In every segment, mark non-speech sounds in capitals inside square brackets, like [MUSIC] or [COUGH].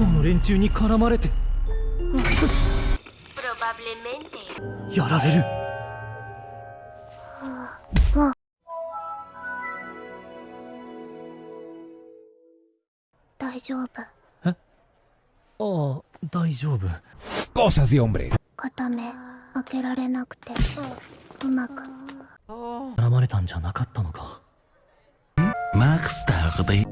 の連中に絡まれて.やられる。大丈夫。ああ大丈夫。Cosas de hombres. 片目開けられなくて。うまく。絡まれたんじゃなかったのか。Max tarde.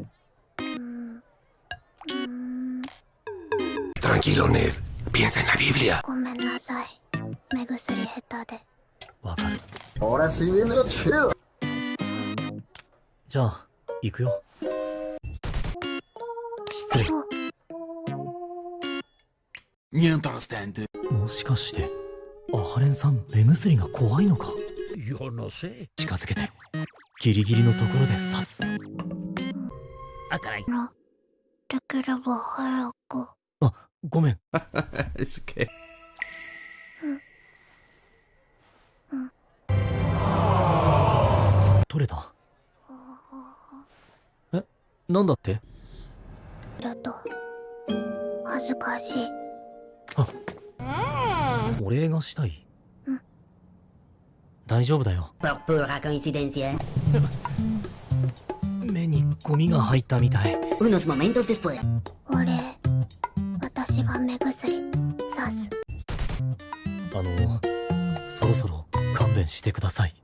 Tranquilo, Ned. Piensa en la Biblia. ごめんなさい目薬下手でわかる Ahora sí viene lo chido. じゃあ行くよ失礼 Mientras tanto. もしかしてアハレンさん目薬が怖いのか.近づけてギリギリのところで刺すあ、caray. のできれば早くあごめん。Es que. 取れた。えなんだって？だと恥ずかしい。お礼がしたい。うん大丈夫だよ. [LAUGHS] 目にゴミが入ったみたい。Unos momentos después. 私が目薬さすあのそろそろ勘弁してください。